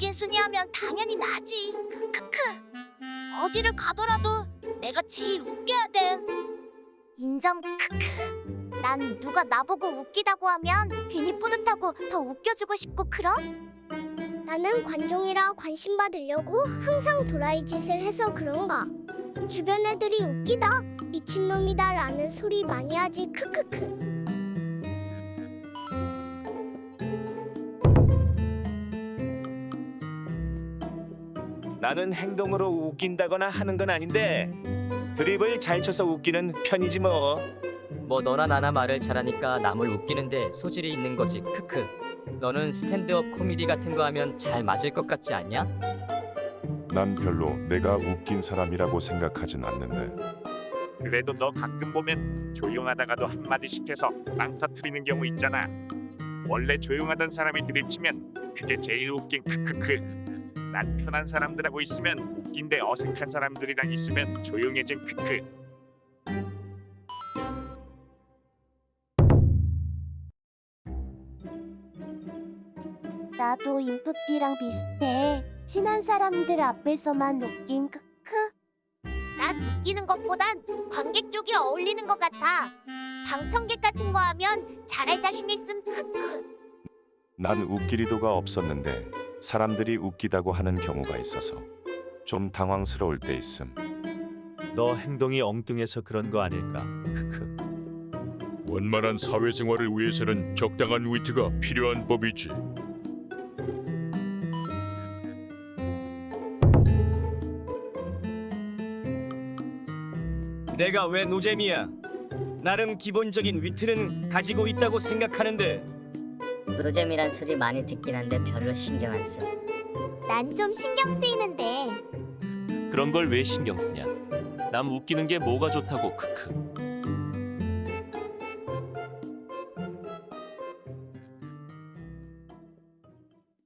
1순위 하면 당연히 나지. 크크크. 어디를 가더라도 내가 제일 웃겨야 돼. 인정 크크. 난 누가 나보고 웃기다고 하면 괜히 뿌듯하고 더 웃겨주고 싶고 그럼? 나는 관종이라 관심 받으려고 항상 도라이 짓을 해서 그런가. 주변 애들이 웃기다, 미친놈이다 라는 소리 많이 하지 크크크. 나는 행동으로 웃긴다거나 하는 건 아닌데 드립을 잘 쳐서 웃기는 편이지 뭐. 뭐 너나 나나 말을 잘하니까 남을 웃기는데 소질이 있는 거지 크크 너는 스탠드업 코미디 같은 거 하면 잘 맞을 것 같지 않냐? 난 별로 내가 웃긴 사람이라고 생각하진 않는데 그래도 너 가끔 보면 조용하다가도 한마디씩 해서 빵 터트리는 경우 있잖아. 원래 조용하던 사람이 들이치면 그게 제일 웃긴 크크크. 난 편한 사람들하고 있으면 웃긴데 어색한 사람들이랑 있으면 조용해진 크크. 나도 인프피랑 비슷해. 친한 사람들 앞에서만 웃긴 크크. 난 웃기는 것보단 관객 쪽이 어울리는 것 같아. 방청객 같은 거 하면 잘할 자신 있음 크크. 난 웃길 의도가 없었는데 사람들이 웃기다고 하는 경우가 있어서 좀 당황스러울 때 있음. 너 행동이 엉뚱해서 그런 거 아닐까? 크크. 원만한 사회생활을 위해서는 적당한 위트가 필요한 법이지. 내가 왜 노잼이야? 나름 기본적인 위트는 가지고 있다고 생각하는데 노잼이란 소리 많이 듣긴 한데 별로 신경 안 써. 난 좀 신경 쓰이는데. 그런 걸 왜 신경 쓰냐? 남 웃기는 게 뭐가 좋다고 크크.